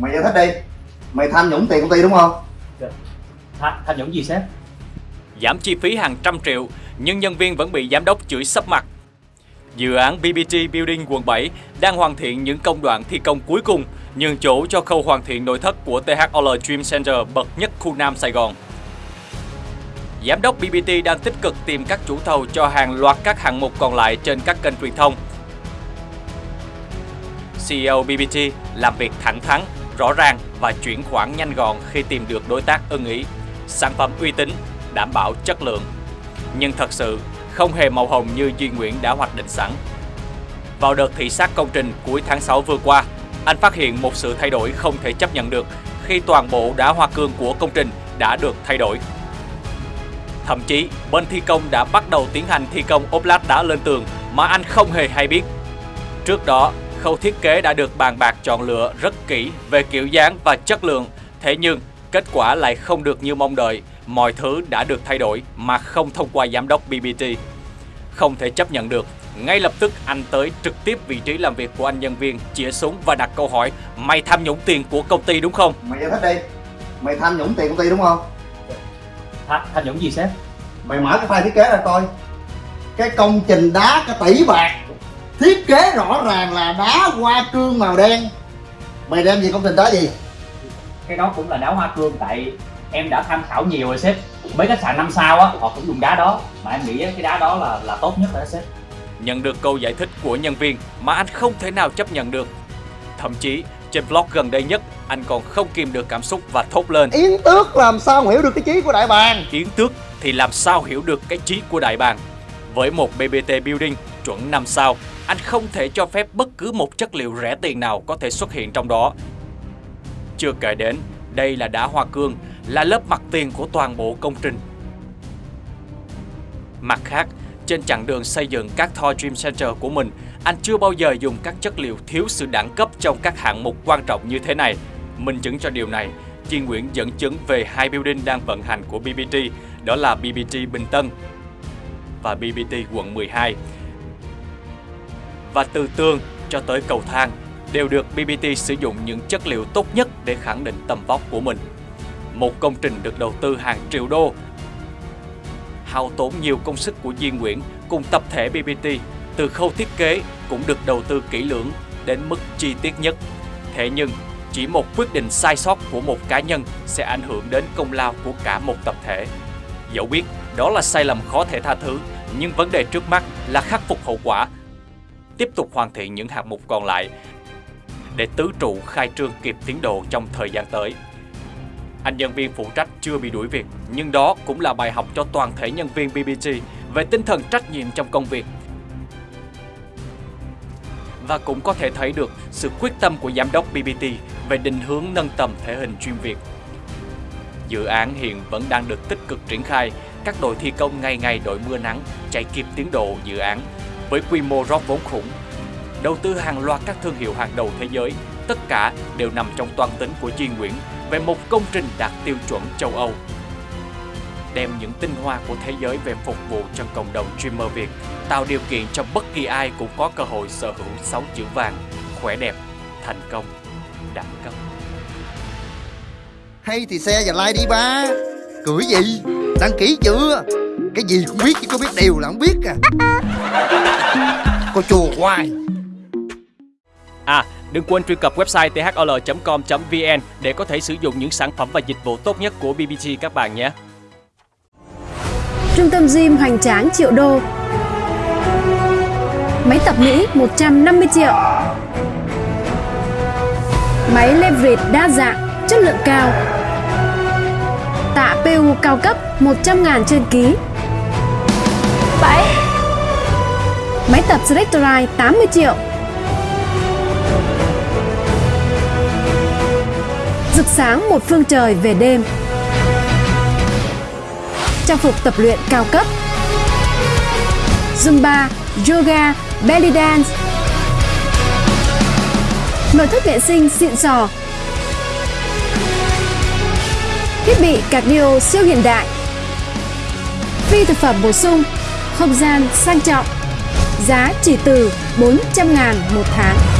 Mày giải thích đi Mày tham nhũng tiền công ty đúng không? Tham, tham nhũng gì sếp? Giảm chi phí hàng trăm triệu, nhưng nhân viên vẫn bị giám đốc chửi sấp mặt. Dự án BBT Building quận 7 đang hoàn thiện những công đoạn thi công cuối cùng, nhường chỗ cho khâu hoàn thiện nội thất của THL Dream Center bậc nhất khu Nam Sài Gòn. Giám đốc BBT đang tích cực tìm các chủ thầu cho hàng loạt các hạng mục còn lại trên các kênh truyền thông. CEO BBT làm việc thẳng thắn, rõ ràng và chuyển khoản nhanh gọn khi tìm được đối tác ưng ý, sản phẩm uy tín, đảm bảo chất lượng. Nhưng thật sự không hề màu hồng như Duy Nguyễn đã hoạch định sẵn. Vào đợt thị sát công trình cuối tháng 6 vừa qua, anh phát hiện một sự thay đổi không thể chấp nhận được khi toàn bộ đá hoa cương của công trình đã được thay đổi. Thậm chí, bên thi công đã bắt đầu tiến hành thi công ốp lát đá lên tường mà anh không hề hay biết. Trước đó, khâu thiết kế đã được bàn bạc chọn lựa rất kỹ về kiểu dáng và chất lượng, thế nhưng kết quả lại không được như mong đợi, mọi thứ đã được thay đổi mà không thông qua giám đốc BBT. Không thể chấp nhận được, ngay lập tức anh tới trực tiếp vị trí làm việc của anh nhân viên, chĩa súng và đặt câu hỏi Mày tham nhũng tiền của công ty đúng không? Mày giải thích đi Mày tham nhũng tiền công ty đúng không? Tham, tham nhũng gì sếp? Mày mở cái file thiết kế ra coi Cái công trình đá cái tỷ bạc Thiết kế rõ ràng là đá hoa cương màu đen Mày đem gì công trình đó gì? Cái đó cũng là đá hoa cương tại em đã tham khảo nhiều rồi sếp Mấy khách sạn 5 sao á, họ cũng dùng đá đó Mà em nghĩ cái đá đó là là tốt nhất rồi đó sếp Nhận được câu giải thích của nhân viên mà anh không thể nào chấp nhận được. Thậm chí, trên blog gần đây nhất, anh còn không kìm được cảm xúc và thốt lên Yến tước làm sao hiểu được cái chí của đại bàng Yến tước thì làm sao hiểu được cái trí của đại bàng. Với một BBT Building chuẩn 5 sao, anh không thể cho phép bất cứ một chất liệu rẻ tiền nào có thể xuất hiện trong đó. Chưa kể đến, đây là đá hoa cương, là lớp mặt tiền của toàn bộ công trình. Mặt khác, trên chặng đường xây dựng các Thor Dream Center của mình, anh chưa bao giờ dùng các chất liệu thiếu sự đẳng cấp trong các hạng mục quan trọng như thế này. Minh chứng cho điều này, Chi Nguyễn dẫn chứng về hai building đang vận hành của BBT, đó là BBT Bình Tân và BBT quận 12. Và từ tường cho tới cầu thang đều được BBT sử dụng những chất liệu tốt nhất để khẳng định tầm vóc của mình. Một công trình được đầu tư hàng triệu đô hao tốn nhiều công sức của Duy Nguyễn cùng tập thể BBT từ khâu thiết kế cũng được đầu tư kỹ lưỡng đến mức chi tiết nhất. Thế nhưng, chỉ một quyết định sai sót của một cá nhân sẽ ảnh hưởng đến công lao của cả một tập thể. Dẫu biết đó là sai lầm khó thể tha thứ, nhưng vấn đề trước mắt là khắc phục hậu quả, tiếp tục hoàn thiện những hạng mục còn lại để tứ trụ khai trương kịp tiến độ trong thời gian tới. Anh nhân viên phụ trách chưa bị đuổi việc, nhưng đó cũng là bài học cho toàn thể nhân viên BBT về tinh thần trách nhiệm trong công việc. Và cũng có thể thấy được sự quyết tâm của giám đốc BBT về định hướng nâng tầm thể hình chuyên Việt. Dự án hiện vẫn đang được tích cực triển khai, các đội thi công ngày ngày đội mưa nắng chạy kịp tiến độ dự án với quy mô rót vốn khủng. Đầu tư hàng loạt các thương hiệu hàng đầu thế giới, tất cả đều nằm trong toan tính của Duy Nguyễn về một công trình đạt tiêu chuẩn châu Âu. Đem những tinh hoa của thế giới về phục vụ cho cộng đồng streamer Việt, tạo điều kiện cho bất kỳ ai cũng có cơ hội sở hữu 6 chữ vàng, khỏe đẹp, thành công, đẳng cấp. Hay thì xe và like đi ba Cười gì Đăng ký chưa? Cái gì cũng biết chứ có biết đều là không biết à. Cô chùa hoài. À, đừng quên truy cập website thl.com.vn để có thể sử dụng những sản phẩm và dịch vụ tốt nhất của BBT các bạn nhé. Trung tâm gym hoành tráng triệu đô. Máy tập Mỹ 150 triệu. Máy leverage đa dạng, chất lượng cao Tạ PU cao cấp 100 ngàn trên ký. 7 Máy tập Selectorite 80 triệu. Rực sáng một phương trời về đêm. Trang phục tập luyện cao cấp. Zumba, Yoga, Belly Dance. Nội thất vệ sinh xịn sò Thiết bị cardio siêu hiện đại. Phi thực phẩm bổ sung, Không gian sang trọng, Giá chỉ từ 400 ngàn một tháng.